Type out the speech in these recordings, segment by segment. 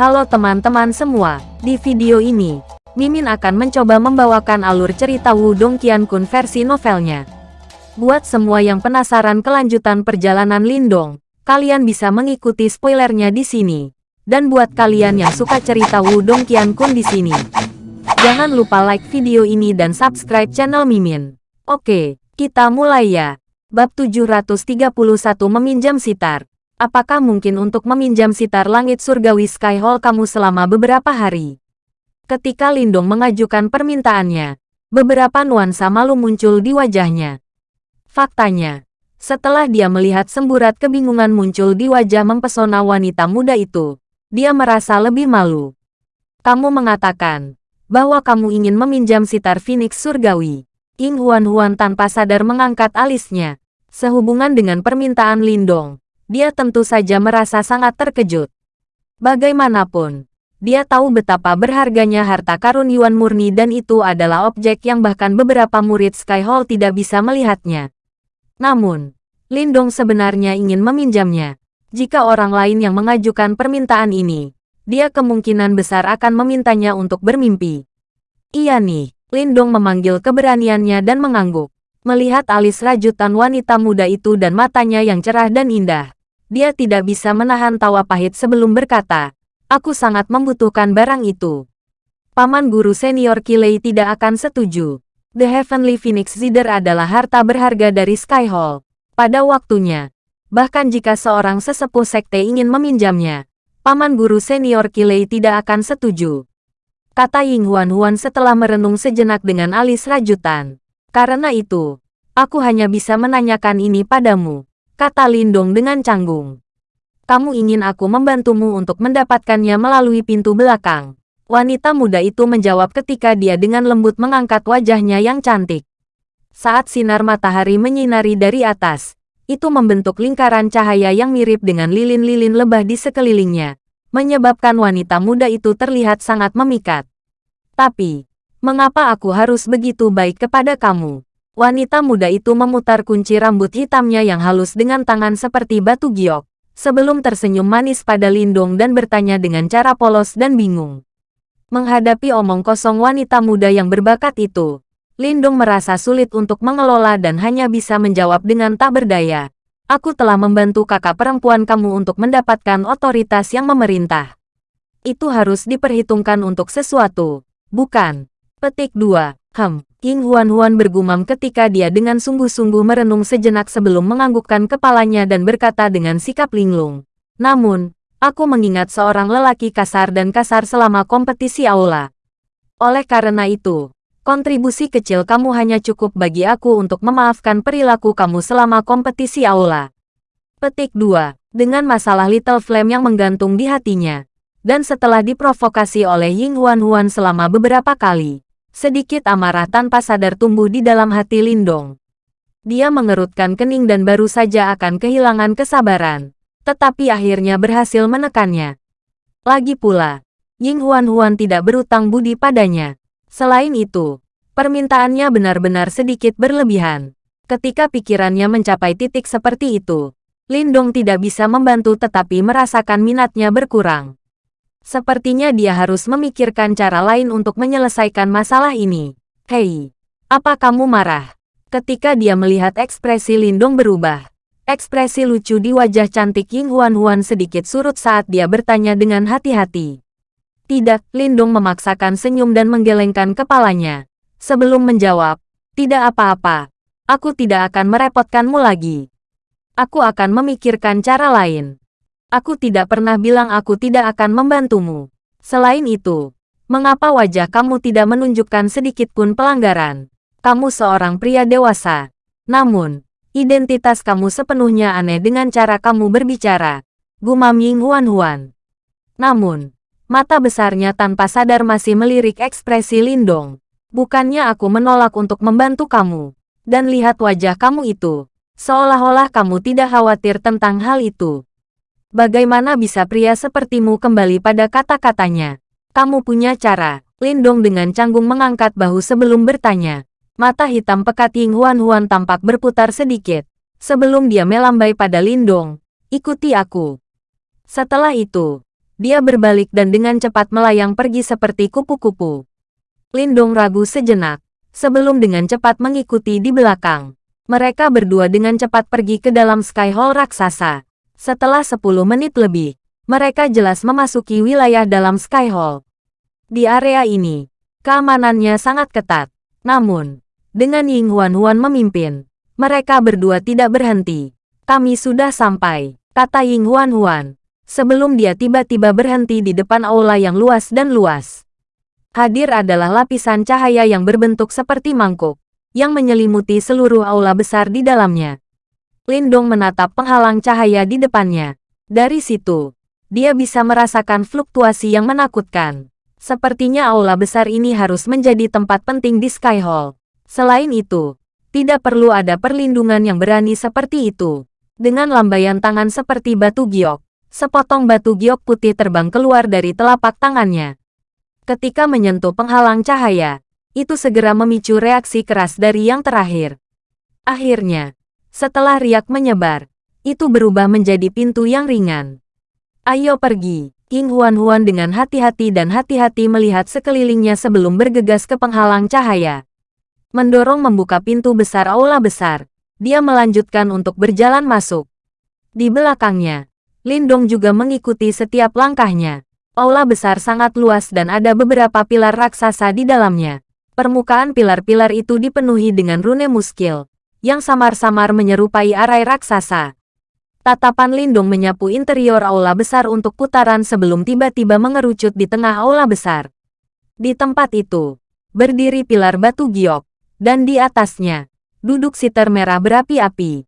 Halo teman-teman semua, di video ini, Mimin akan mencoba membawakan alur cerita Wudong Qiankun versi novelnya. Buat semua yang penasaran kelanjutan perjalanan Lindong, kalian bisa mengikuti spoilernya di sini. Dan buat kalian yang suka cerita Wudong Qiankun di sini, jangan lupa like video ini dan subscribe channel Mimin. Oke, kita mulai ya. Bab 731 Meminjam Sitar Apakah mungkin untuk meminjam sitar langit surgawi Sky Hall kamu selama beberapa hari? Ketika Lindong mengajukan permintaannya, beberapa nuansa malu muncul di wajahnya. Faktanya, setelah dia melihat semburat kebingungan muncul di wajah mempesona wanita muda itu, dia merasa lebih malu. Kamu mengatakan bahwa kamu ingin meminjam sitar Phoenix surgawi. Ying Huan-Huan tanpa sadar mengangkat alisnya, sehubungan dengan permintaan Lindong dia tentu saja merasa sangat terkejut. Bagaimanapun, dia tahu betapa berharganya harta karun Yuan murni dan itu adalah objek yang bahkan beberapa murid Sky Hall tidak bisa melihatnya. Namun, Lindong sebenarnya ingin meminjamnya. Jika orang lain yang mengajukan permintaan ini, dia kemungkinan besar akan memintanya untuk bermimpi. Iya nih, Lindong memanggil keberaniannya dan mengangguk. Melihat alis rajutan wanita muda itu dan matanya yang cerah dan indah, dia tidak bisa menahan tawa pahit sebelum berkata, Aku sangat membutuhkan barang itu. Paman guru senior Kilei tidak akan setuju. The Heavenly Phoenix Zider adalah harta berharga dari Sky Hall. Pada waktunya, bahkan jika seorang sesepuh sekte ingin meminjamnya, Paman guru senior Kilei tidak akan setuju. Kata Ying Huan Huan setelah merenung sejenak dengan alis rajutan. Karena itu, aku hanya bisa menanyakan ini padamu kata Lindong dengan canggung. Kamu ingin aku membantumu untuk mendapatkannya melalui pintu belakang. Wanita muda itu menjawab ketika dia dengan lembut mengangkat wajahnya yang cantik. Saat sinar matahari menyinari dari atas, itu membentuk lingkaran cahaya yang mirip dengan lilin-lilin lebah di sekelilingnya, menyebabkan wanita muda itu terlihat sangat memikat. Tapi, mengapa aku harus begitu baik kepada kamu? Wanita muda itu memutar kunci rambut hitamnya yang halus dengan tangan seperti batu giok, sebelum tersenyum manis pada Lindong dan bertanya dengan cara polos dan bingung. Menghadapi omong kosong wanita muda yang berbakat itu, Lindong merasa sulit untuk mengelola dan hanya bisa menjawab dengan tak berdaya. Aku telah membantu kakak perempuan kamu untuk mendapatkan otoritas yang memerintah. Itu harus diperhitungkan untuk sesuatu, bukan? Petik 2. Hem, King Huan-Huan bergumam ketika dia dengan sungguh-sungguh merenung sejenak sebelum menganggukkan kepalanya dan berkata dengan sikap linglung. Namun, aku mengingat seorang lelaki kasar dan kasar selama kompetisi aula. Oleh karena itu, kontribusi kecil kamu hanya cukup bagi aku untuk memaafkan perilaku kamu selama kompetisi aula. Petik 2. Dengan masalah Little Flame yang menggantung di hatinya. Dan setelah diprovokasi oleh Ying Huan-Huan selama beberapa kali, Sedikit amarah tanpa sadar tumbuh di dalam hati Lindong. Dia mengerutkan kening dan baru saja akan kehilangan kesabaran. Tetapi akhirnya berhasil menekannya. Lagi pula, Ying Huan-Huan tidak berutang budi padanya. Selain itu, permintaannya benar-benar sedikit berlebihan. Ketika pikirannya mencapai titik seperti itu, Lindong tidak bisa membantu tetapi merasakan minatnya berkurang. Sepertinya dia harus memikirkan cara lain untuk menyelesaikan masalah ini. Hei, apa kamu marah? Ketika dia melihat ekspresi Lindong berubah, ekspresi lucu di wajah cantik Ying Huan Huan sedikit surut saat dia bertanya dengan hati-hati. Tidak, Lindong memaksakan senyum dan menggelengkan kepalanya. Sebelum menjawab, tidak apa-apa. Aku tidak akan merepotkanmu lagi. Aku akan memikirkan cara lain. Aku tidak pernah bilang aku tidak akan membantumu. Selain itu, mengapa wajah kamu tidak menunjukkan sedikit pun pelanggaran? Kamu seorang pria dewasa. Namun, identitas kamu sepenuhnya aneh dengan cara kamu berbicara. Gumam Ying Huan Huan. Namun, mata besarnya tanpa sadar masih melirik ekspresi Lindong. Bukannya aku menolak untuk membantu kamu. Dan lihat wajah kamu itu. Seolah-olah kamu tidak khawatir tentang hal itu. Bagaimana bisa pria sepertimu kembali pada kata-katanya? Kamu punya cara. Lindong dengan canggung mengangkat bahu sebelum bertanya. Mata hitam pekat Ying Huan-Huan tampak berputar sedikit. Sebelum dia melambai pada Lindong. Ikuti aku. Setelah itu, Dia berbalik dan dengan cepat melayang pergi seperti kupu-kupu. Lindong ragu sejenak, sebelum dengan cepat mengikuti di belakang. Mereka berdua dengan cepat pergi ke dalam Sky Hall raksasa. Setelah 10 menit lebih, mereka jelas memasuki wilayah dalam Sky Hall. Di area ini, keamanannya sangat ketat. Namun, dengan Ying Huan Huan memimpin, mereka berdua tidak berhenti. Kami sudah sampai, kata Ying Huan Huan, sebelum dia tiba-tiba berhenti di depan aula yang luas dan luas. Hadir adalah lapisan cahaya yang berbentuk seperti mangkuk, yang menyelimuti seluruh aula besar di dalamnya. Lindong menatap penghalang cahaya di depannya. Dari situ, dia bisa merasakan fluktuasi yang menakutkan. Sepertinya aula besar ini harus menjadi tempat penting di Sky Hall. Selain itu, tidak perlu ada perlindungan yang berani seperti itu. Dengan lambaian tangan seperti batu giok, Sepotong batu giok putih terbang keluar dari telapak tangannya. Ketika menyentuh penghalang cahaya, itu segera memicu reaksi keras dari yang terakhir. Akhirnya, setelah riak menyebar, itu berubah menjadi pintu yang ringan. Ayo pergi, King Huan-Huan dengan hati-hati dan hati-hati melihat sekelilingnya sebelum bergegas ke penghalang cahaya. Mendorong membuka pintu besar aula besar, dia melanjutkan untuk berjalan masuk. Di belakangnya, Lindong juga mengikuti setiap langkahnya. Aula besar sangat luas dan ada beberapa pilar raksasa di dalamnya. Permukaan pilar-pilar itu dipenuhi dengan rune muskil, yang samar-samar menyerupai arai raksasa. Tatapan Lindong menyapu interior aula besar untuk putaran sebelum tiba-tiba mengerucut di tengah aula besar. Di tempat itu, berdiri pilar batu giok, dan di atasnya, duduk siter merah berapi-api.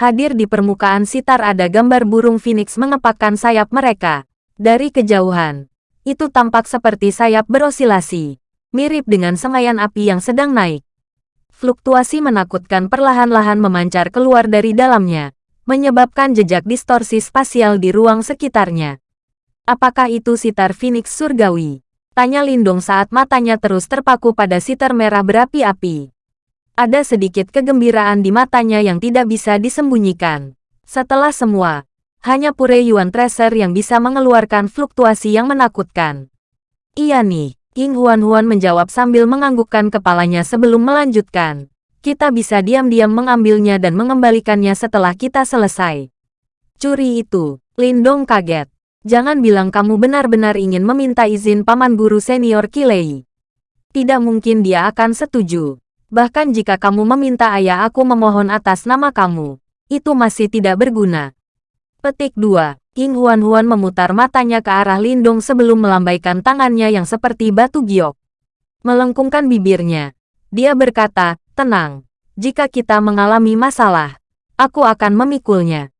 Hadir di permukaan sitar ada gambar burung phoenix mengepakkan sayap mereka. Dari kejauhan, itu tampak seperti sayap berosilasi, mirip dengan semaian api yang sedang naik. Fluktuasi menakutkan perlahan-lahan memancar keluar dari dalamnya, menyebabkan jejak distorsi spasial di ruang sekitarnya. Apakah itu sitar phoenix surgawi? Tanya Lindung saat matanya terus terpaku pada sitar merah berapi-api. Ada sedikit kegembiraan di matanya yang tidak bisa disembunyikan. Setelah semua, hanya Pure Yuan Tracer yang bisa mengeluarkan fluktuasi yang menakutkan. Iya nih, King Huan Huan menjawab sambil menganggukkan kepalanya sebelum melanjutkan. Kita bisa diam-diam mengambilnya dan mengembalikannya setelah kita selesai. Curi itu, Lindong kaget. Jangan bilang kamu benar-benar ingin meminta izin paman guru senior Kilei. Tidak mungkin dia akan setuju. Bahkan jika kamu meminta ayah aku memohon atas nama kamu, itu masih tidak berguna. Petik 2. King Huan Huan memutar matanya ke arah Lindong sebelum melambaikan tangannya yang seperti batu giok. Melengkungkan bibirnya. Dia berkata, tenang. Jika kita mengalami masalah, aku akan memikulnya.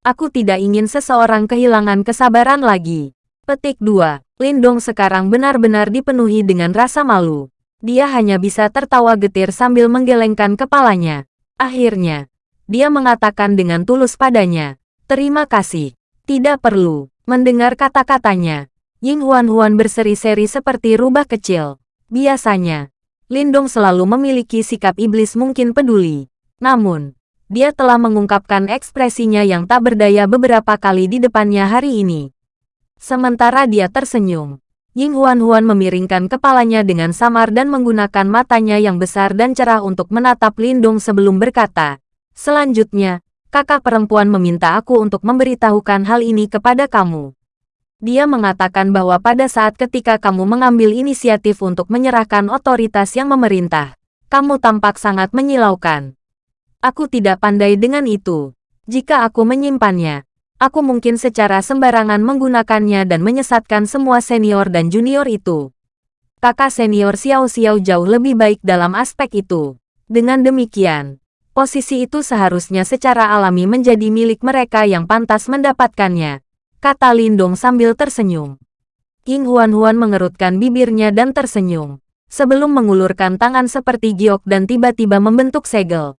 Aku tidak ingin seseorang kehilangan kesabaran lagi. Petik 2. Lindong sekarang benar-benar dipenuhi dengan rasa malu. Dia hanya bisa tertawa getir sambil menggelengkan kepalanya. Akhirnya, dia mengatakan dengan tulus padanya, Terima kasih. Tidak perlu. Mendengar kata-katanya, Ying Huan-Huan berseri-seri seperti rubah kecil. Biasanya, Lindong selalu memiliki sikap iblis mungkin peduli. Namun, dia telah mengungkapkan ekspresinya yang tak berdaya beberapa kali di depannya hari ini. Sementara dia tersenyum, Ying Huan-Huan memiringkan kepalanya dengan samar dan menggunakan matanya yang besar dan cerah untuk menatap Lindong sebelum berkata, Selanjutnya, kakak perempuan meminta aku untuk memberitahukan hal ini kepada kamu. Dia mengatakan bahwa pada saat ketika kamu mengambil inisiatif untuk menyerahkan otoritas yang memerintah, kamu tampak sangat menyilaukan. Aku tidak pandai dengan itu. Jika aku menyimpannya, aku mungkin secara sembarangan menggunakannya dan menyesatkan semua senior dan junior itu. Kakak senior Xiao Xiao jauh lebih baik dalam aspek itu. Dengan demikian, posisi itu seharusnya secara alami menjadi milik mereka yang pantas mendapatkannya, kata Lindong sambil tersenyum. King Huan Huan mengerutkan bibirnya dan tersenyum, sebelum mengulurkan tangan seperti giok dan tiba-tiba membentuk segel.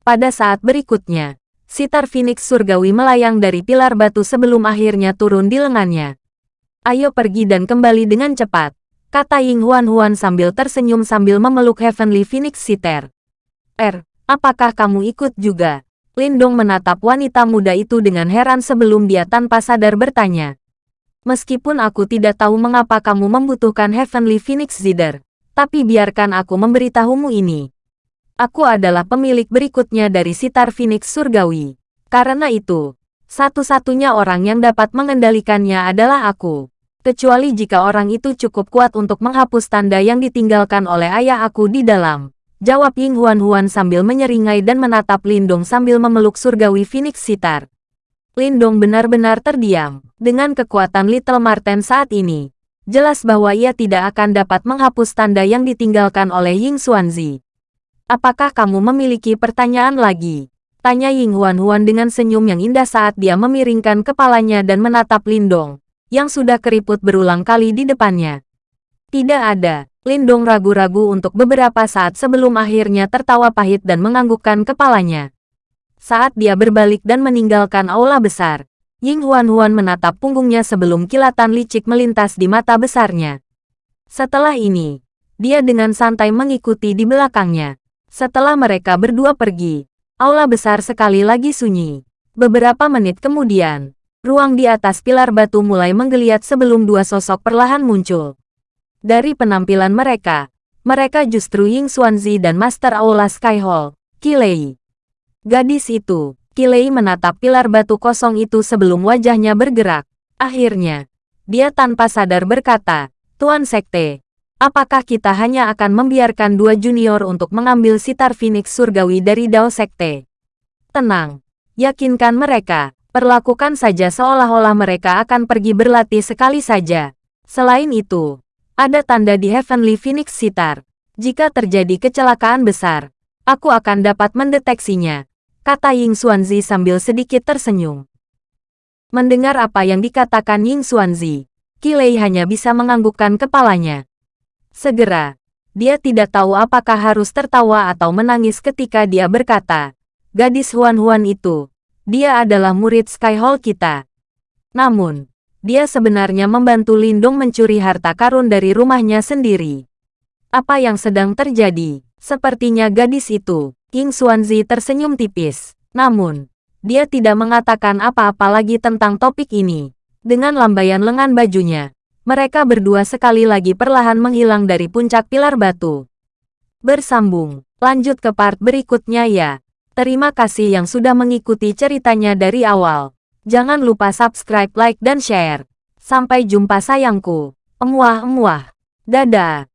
Pada saat berikutnya, sitar Phoenix surgawi melayang dari pilar batu sebelum akhirnya turun di lengannya. Ayo pergi dan kembali dengan cepat, kata Ying Huan Huan sambil tersenyum sambil memeluk Heavenly Phoenix Sitter. Er, apakah kamu ikut juga? Lindong menatap wanita muda itu dengan heran sebelum dia tanpa sadar bertanya. Meskipun aku tidak tahu mengapa kamu membutuhkan Heavenly Phoenix Zither, tapi biarkan aku memberitahumu ini. Aku adalah pemilik berikutnya dari sitar Phoenix Surgawi. Karena itu, satu-satunya orang yang dapat mengendalikannya adalah aku. Kecuali jika orang itu cukup kuat untuk menghapus tanda yang ditinggalkan oleh ayah aku di dalam. Jawab Ying Huan Huan sambil menyeringai dan menatap Lindong sambil memeluk surgawi Phoenix Sitar. Lindong benar-benar terdiam. Dengan kekuatan Little Marten saat ini, jelas bahwa ia tidak akan dapat menghapus tanda yang ditinggalkan oleh Ying Xuanzi. Apakah kamu memiliki pertanyaan lagi? Tanya Ying Huan Huan dengan senyum yang indah saat dia memiringkan kepalanya dan menatap Lindong, yang sudah keriput berulang kali di depannya. Tidak ada. Lindong ragu-ragu untuk beberapa saat sebelum akhirnya tertawa pahit dan menganggukkan kepalanya. Saat dia berbalik dan meninggalkan aula besar, Ying Huan Huan menatap punggungnya sebelum kilatan licik melintas di mata besarnya. Setelah ini, dia dengan santai mengikuti di belakangnya. Setelah mereka berdua pergi, aula besar sekali lagi sunyi. Beberapa menit kemudian, ruang di atas pilar batu mulai menggeliat sebelum dua sosok perlahan muncul. Dari penampilan mereka, mereka justru Ying Xuanzi dan Master Aula Sky Hall, Kilei. Gadis itu, Kilei menatap pilar batu kosong itu sebelum wajahnya bergerak. Akhirnya, dia tanpa sadar berkata, Tuan Sekte, Apakah kita hanya akan membiarkan dua junior untuk mengambil sitar Phoenix Surgawi dari Dao Sekte? Tenang, yakinkan mereka, perlakukan saja seolah-olah mereka akan pergi berlatih sekali saja. Selain itu, ada tanda di Heavenly Phoenix Sitar. Jika terjadi kecelakaan besar, aku akan dapat mendeteksinya, kata Ying Xuanzi sambil sedikit tersenyum. Mendengar apa yang dikatakan Ying Xuanzi, Kilei hanya bisa menganggukkan kepalanya. Segera, dia tidak tahu apakah harus tertawa atau menangis ketika dia berkata, Gadis Huan-Huan itu, dia adalah murid Sky Hall kita. Namun, dia sebenarnya membantu Lindung mencuri harta karun dari rumahnya sendiri. Apa yang sedang terjadi? Sepertinya gadis itu, King Xuanzi tersenyum tipis. Namun, dia tidak mengatakan apa-apa lagi tentang topik ini. Dengan lambaian lengan bajunya, mereka berdua sekali lagi perlahan menghilang dari puncak pilar batu. Bersambung, lanjut ke part berikutnya ya. Terima kasih yang sudah mengikuti ceritanya dari awal. Jangan lupa subscribe, like, dan share. Sampai jumpa sayangku. Emuah-emuah. Dadah.